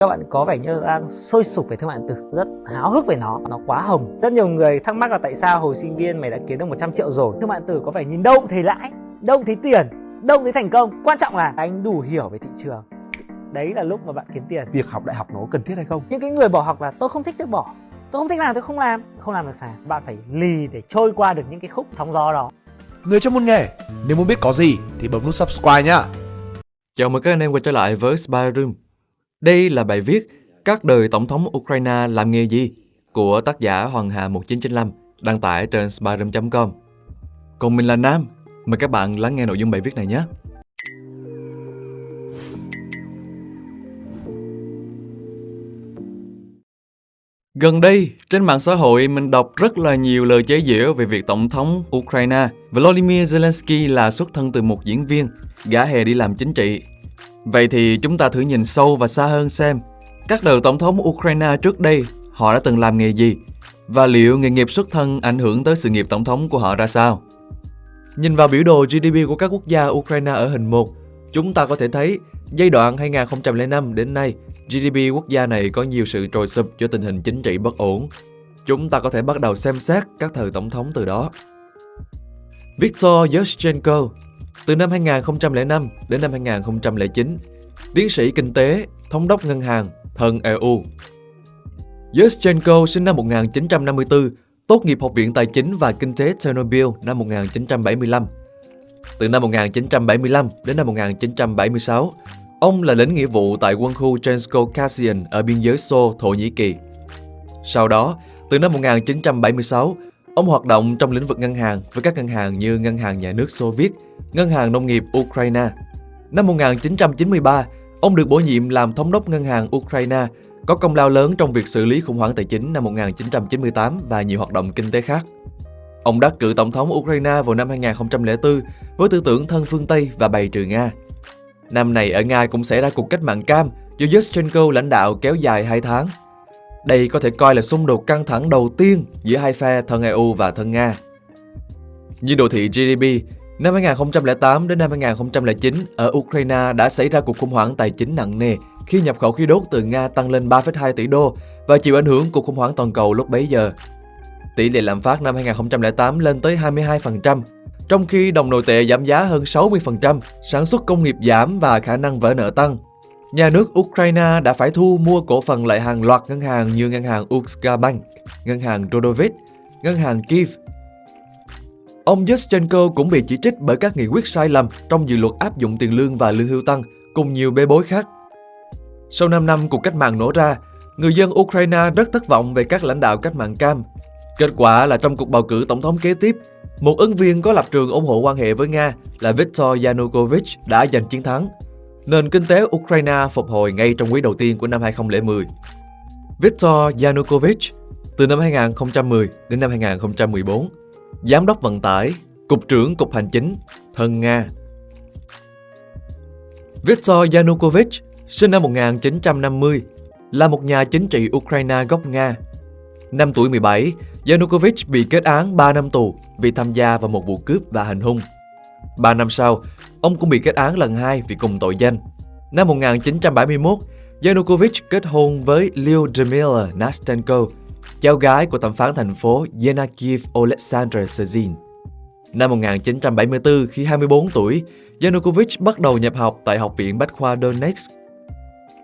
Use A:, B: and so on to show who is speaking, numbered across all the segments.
A: các bạn có vẻ như đang sôi sục về thương mại điện tử rất háo hức về nó nó quá hồng. Rất nhiều người thắc mắc là tại sao hồi sinh viên mày đã kiếm được 100 triệu rồi? Thương mại điện tử có vẻ nhìn đâu cũng thấy lãi đâu cũng thấy tiền đâu cũng thấy thành công. Quan trọng là anh đủ hiểu về thị trường. Đấy là lúc mà bạn kiếm tiền.
B: Việc học đại học nó cần thiết hay không?
A: Những cái người bỏ học là tôi không thích tôi bỏ. Tôi không thích làm tôi không làm. Không làm được sao? Bạn phải lì để trôi qua được những cái khúc sóng gió đó.
C: Người trong môn nghề, nếu muốn biết có gì thì bấm nút subscribe nhá.
D: Chào mừng các anh em quay trở lại với Spy Room. Đây là bài viết Các đời Tổng thống Ukraine làm nghề gì của tác giả Hoàng Hà 1995 đăng tải trên spyroom.com. Còn mình là Nam, mời các bạn lắng nghe nội dung bài viết này nhé. Gần đây, trên mạng xã hội mình đọc rất là nhiều lời chế giễu về việc Tổng thống Ukraine Volodymyr Zelensky là xuất thân từ một diễn viên, gã hề đi làm chính trị. Vậy thì chúng ta thử nhìn sâu và xa hơn xem các đời Tổng thống Ukraine trước đây họ đã từng làm nghề gì và liệu nghề nghiệp xuất thân ảnh hưởng tới sự nghiệp tổng thống của họ ra sao. Nhìn vào biểu đồ GDP của các quốc gia Ukraine ở hình 1, chúng ta có thể thấy giai đoạn 2005 đến nay GDP quốc gia này có nhiều sự trồi sụp do tình hình chính trị bất ổn. Chúng ta có thể bắt đầu xem xét các thời tổng thống từ đó. Viktor Yushchenko từ năm 2005 đến năm 2009, tiến sĩ kinh tế, thống đốc ngân hàng, thân EU. Yushchenko sinh năm 1954, tốt nghiệp Học viện Tài chính và Kinh tế Chernobyl năm 1975. Từ năm 1975 đến năm 1976, Ông là lính nghĩa vụ tại quân khu Trensko ở biên giới Xô, Thổ Nhĩ Kỳ. Sau đó, từ năm 1976, ông hoạt động trong lĩnh vực ngân hàng với các ngân hàng như Ngân hàng Nhà nước Xô Viết, Ngân hàng Nông nghiệp Ukraine. Năm 1993, ông được bổ nhiệm làm thống đốc ngân hàng Ukraine, có công lao lớn trong việc xử lý khủng hoảng tài chính năm 1998 và nhiều hoạt động kinh tế khác. Ông đắc cử tổng thống Ukraine vào năm 2004 với tư tưởng thân phương Tây và bày trừ Nga. Năm này ở Nga cũng xảy ra cuộc cách mạng cam do Yushchenko lãnh đạo kéo dài 2 tháng. Đây có thể coi là xung đột căng thẳng đầu tiên giữa hai phe thân EU và thân Nga. Như đồ thị GDP, năm 2008 đến năm 2009 ở Ukraine đã xảy ra cuộc khủng hoảng tài chính nặng nề khi nhập khẩu khí đốt từ Nga tăng lên 3,2 tỷ đô và chịu ảnh hưởng cuộc khủng hoảng toàn cầu lúc bấy giờ. Tỷ lệ lạm phát năm 2008 lên tới 22%, trong khi đồng nội tệ giảm giá hơn 60%, sản xuất công nghiệp giảm và khả năng vỡ nợ tăng. Nhà nước Ukraine đã phải thu mua cổ phần lại hàng loạt ngân hàng như ngân hàng Bank, ngân hàng Rodovit, ngân hàng Kiev. Ông Yushchenko cũng bị chỉ trích bởi các nghị quyết sai lầm trong dự luật áp dụng tiền lương và lương hưu tăng, cùng nhiều bê bối khác. Sau 5 năm cuộc cách mạng nổ ra, người dân Ukraine rất thất vọng về các lãnh đạo cách mạng cam. Kết quả là trong cuộc bầu cử tổng thống kế tiếp, một ứng viên có lập trường ủng hộ quan hệ với Nga là Viktor Yanukovych đã giành chiến thắng. Nền kinh tế Ukraine phục hồi ngay trong quý đầu tiên của năm 2010. Viktor Yanukovych từ năm 2010 đến năm 2014, Giám đốc vận tải, Cục trưởng Cục Hành chính, thân Nga. Viktor Yanukovych sinh năm 1950, là một nhà chính trị Ukraine gốc Nga. Năm tuổi 17, Yanukovych bị kết án 3 năm tù vì tham gia vào một vụ cướp và hành hung. 3 năm sau, ông cũng bị kết án lần hai vì cùng tội danh. Năm 1971, Yanukovych kết hôn với Lyudmila Nastenko, cháu gái của thẩm phán thành phố Yenakiv Oleksandr Sezin. Năm 1974, khi 24 tuổi, Yanukovych bắt đầu nhập học tại Học viện Bách khoa Donetsk.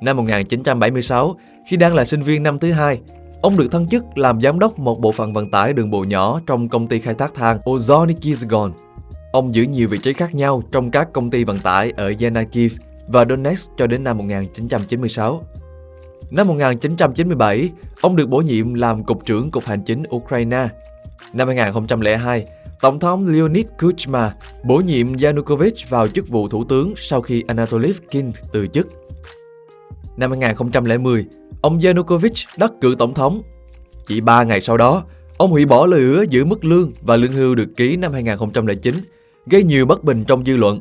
D: Năm 1976, khi đang là sinh viên năm thứ hai, Ông được thăng chức làm giám đốc một bộ phận vận tải đường bộ nhỏ trong công ty khai thác than Ozornikizgon. Ông giữ nhiều vị trí khác nhau trong các công ty vận tải ở Yanakiv và Donetsk cho đến năm 1996. Năm 1997, ông được bổ nhiệm làm Cục trưởng Cục Hành chính Ukraine. Năm 2002, Tổng thống Leonid Kuchma bổ nhiệm Yanukovych vào chức vụ thủ tướng sau khi Anatoly Kin từ chức. Năm 2010, ông Yanukovych đắc cử tổng thống. Chỉ 3 ngày sau đó, ông hủy bỏ lời hứa giữ mức lương và lương hưu được ký năm 2009, gây nhiều bất bình trong dư luận.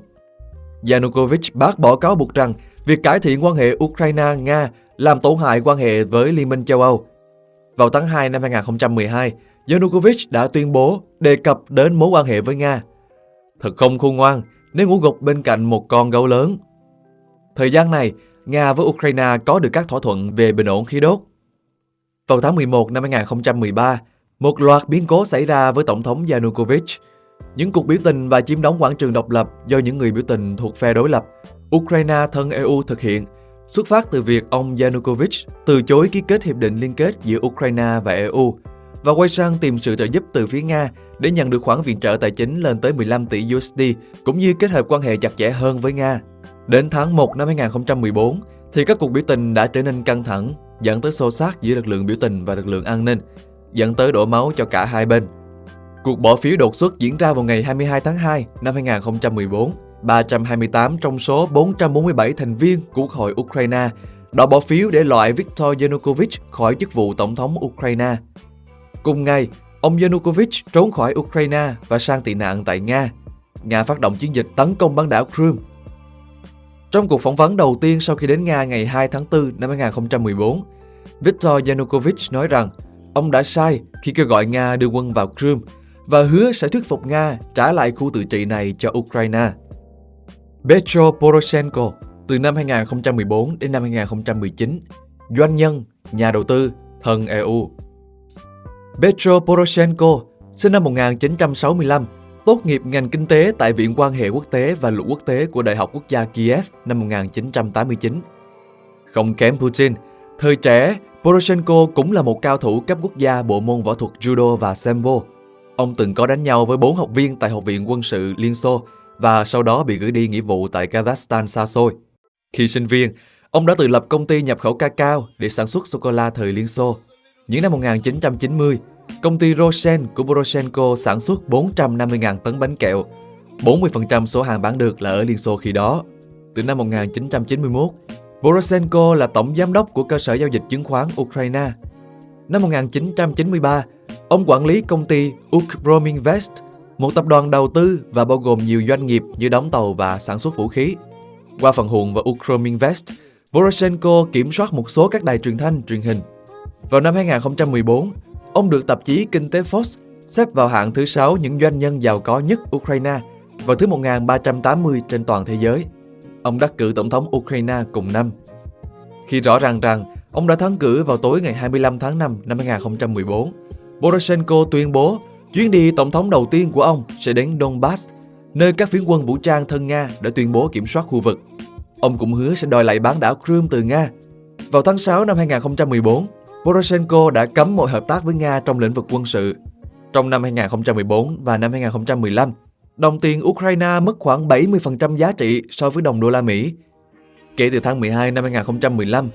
D: Yanukovych bác bỏ cáo buộc rằng việc cải thiện quan hệ Ukraine-Nga làm tổn hại quan hệ với Liên minh châu Âu. Vào tháng 2 năm 2012, Yanukovych đã tuyên bố đề cập đến mối quan hệ với Nga. Thật không khôn ngoan nếu ngủ gục bên cạnh một con gấu lớn. Thời gian này, Nga với Ukraine có được các thỏa thuận về bình ổn khí đốt. Vào tháng 11 năm 2013, một loạt biến cố xảy ra với Tổng thống Yanukovych. Những cuộc biểu tình và chiếm đóng quảng trường độc lập do những người biểu tình thuộc phe đối lập, Ukraine thân EU thực hiện, xuất phát từ việc ông Yanukovych từ chối ký kết hiệp định liên kết giữa Ukraine và EU và quay sang tìm sự trợ giúp từ phía Nga để nhận được khoản viện trợ tài chính lên tới 15 tỷ USD, cũng như kết hợp quan hệ chặt chẽ hơn với Nga. Đến tháng 1 năm 2014, thì các cuộc biểu tình đã trở nên căng thẳng, dẫn tới xô xát giữa lực lượng biểu tình và lực lượng an ninh, dẫn tới đổ máu cho cả hai bên. Cuộc bỏ phiếu đột xuất diễn ra vào ngày 22 tháng 2 năm 2014. 328 trong số 447 thành viên của Quốc hội Ukraine đã bỏ phiếu để loại Viktor Yanukovych khỏi chức vụ Tổng thống Ukraine. Cùng ngày, ông Yanukovych trốn khỏi Ukraine và sang tị nạn tại Nga. Nga phát động chiến dịch tấn công bán đảo Crimea. Trong cuộc phỏng vấn đầu tiên sau khi đến Nga ngày 2 tháng 4 năm 2014, Viktor Yanukovych nói rằng ông đã sai khi kêu gọi Nga đưa quân vào Crimea và hứa sẽ thuyết phục Nga trả lại khu tự trị này cho Ukraine. Petro Poroshenko từ năm 2014 đến năm 2019, doanh nhân, nhà đầu tư, thân EU. Petro Poroshenko sinh năm 1965, tốt nghiệp ngành kinh tế tại Viện quan hệ quốc tế và luật quốc tế của Đại học Quốc gia Kiev năm 1989. Không kém Putin, thời trẻ, Poroshenko cũng là một cao thủ cấp quốc gia bộ môn võ thuật judo và sambo. Ông từng có đánh nhau với bốn học viên tại Học viện quân sự Liên Xô và sau đó bị gửi đi nghĩa vụ tại Kazakhstan xa xôi. Khi sinh viên, ông đã tự lập công ty nhập khẩu cacao để sản xuất sô-cô-la thời Liên Xô. Những năm 1990, công ty Rosen của Poroshenko sản xuất 450.000 tấn bánh kẹo. 40% số hàng bán được là ở Liên Xô khi đó. Từ năm 1991, Poroshenko là tổng giám đốc của cơ sở giao dịch chứng khoán Ukraine. Năm 1993, ông quản lý công ty Ukrominvest một tập đoàn đầu tư và bao gồm nhiều doanh nghiệp như đóng tàu và sản xuất vũ khí. Qua phần hùn và Ukrominvest, Poroshenko kiểm soát một số các đài truyền thanh, truyền hình. Vào năm 2014, ông được tạp chí Kinh tế Forbes xếp vào hạng thứ 6 những doanh nhân giàu có nhất Ukraine và thứ 1380 trên toàn thế giới. Ông đắc cử tổng thống Ukraine cùng năm. Khi rõ ràng rằng ông đã thắng cử vào tối ngày 25 tháng 5 năm 2014, Poroshenko tuyên bố Chuyến đi tổng thống đầu tiên của ông sẽ đến Donbass, nơi các phiến quân vũ trang thân Nga đã tuyên bố kiểm soát khu vực. Ông cũng hứa sẽ đòi lại bán đảo Crimea từ Nga. Vào tháng 6 năm 2014, Poroshenko đã cấm mọi hợp tác với Nga trong lĩnh vực quân sự. Trong năm 2014 và năm 2015, đồng tiền Ukraine mất khoảng 70% giá trị so với đồng đô la Mỹ. Kể từ tháng 12 năm 2015,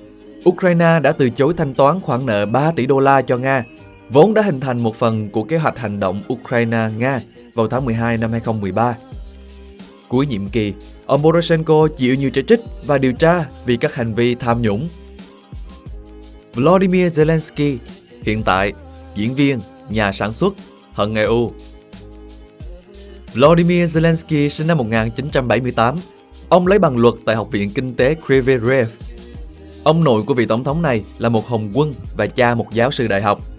D: Ukraine đã từ chối thanh toán khoản nợ 3 tỷ đô la cho Nga vốn đã hình thành một phần của kế hoạch hành động Ukraine-Nga vào tháng 12 năm 2013. Cuối nhiệm kỳ, ông Poroshenko chịu nhiều chỉ trích và điều tra vì các hành vi tham nhũng. Vladimir Zelensky, hiện tại, diễn viên, nhà sản xuất, hận EU. Vladimir Zelensky sinh năm 1978. Ông lấy bằng luật tại Học viện Kinh tế Kriverev. Ông nội của vị tổng thống này là một hồng quân và cha một giáo sư đại học.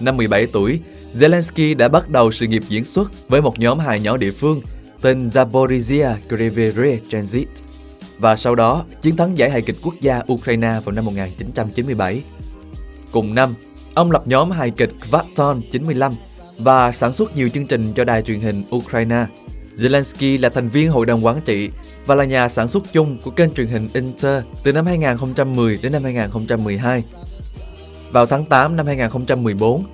D: Năm 17 tuổi, Zelensky đã bắt đầu sự nghiệp diễn xuất với một nhóm hài nhỏ địa phương tên Zaporizhia Krivere Transit và sau đó chiến thắng giải hài kịch quốc gia Ukraine vào năm 1997. Cùng năm, ông lập nhóm hài kịch Kvaton 95 và sản xuất nhiều chương trình cho đài truyền hình Ukraine. Zelensky là thành viên hội đồng quản trị và là nhà sản xuất chung của kênh truyền hình Inter từ năm 2010 đến năm 2012 vào tháng 8 năm 2014,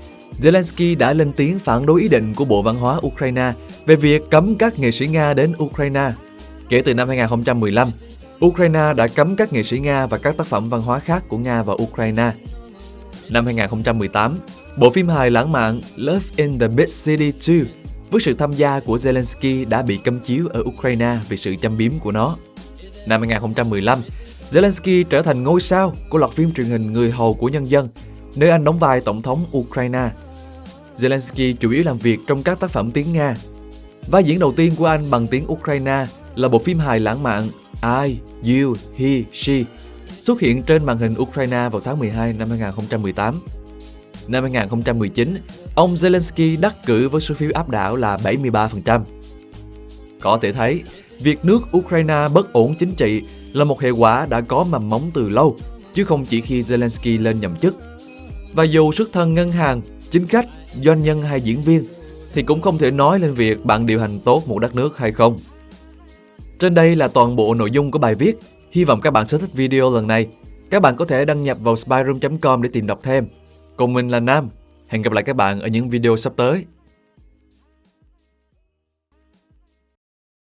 D: Zelensky đã lên tiếng phản đối ý định của Bộ Văn hóa Ukraine về việc cấm các nghệ sĩ Nga đến Ukraine. Kể từ năm 2015, Ukraine đã cấm các nghệ sĩ Nga và các tác phẩm văn hóa khác của Nga vào Ukraine. Năm 2018, bộ phim hài lãng mạn Love in the Big City 2 với sự tham gia của Zelensky đã bị cấm chiếu ở Ukraine vì sự châm biếm của nó. Năm 2015, Zelensky trở thành ngôi sao của loạt phim truyền hình Người hầu của nhân dân, nơi anh đóng vai tổng thống Ukraine. Zelensky chủ yếu làm việc trong các tác phẩm tiếng Nga. Vai diễn đầu tiên của anh bằng tiếng Ukraine là bộ phim hài lãng mạn I, You, He, She xuất hiện trên màn hình Ukraine vào tháng 12 năm 2018. Năm 2019, ông Zelensky đắc cử với số phiếu áp đảo là 73%. Có thể thấy, việc nước Ukraine bất ổn chính trị là một hệ quả đã có mầm móng từ lâu, chứ không chỉ khi Zelensky lên nhậm chức. Và dù xuất thân ngân hàng, chính khách, doanh nhân hay diễn viên, thì cũng không thể nói lên việc bạn điều hành tốt một đất nước hay không. Trên đây là toàn bộ nội dung của bài viết. Hy vọng các bạn sẽ thích video lần này. Các bạn có thể đăng nhập vào spyroom.com để tìm đọc thêm. Còn mình là Nam. Hẹn gặp lại các bạn ở những video sắp tới.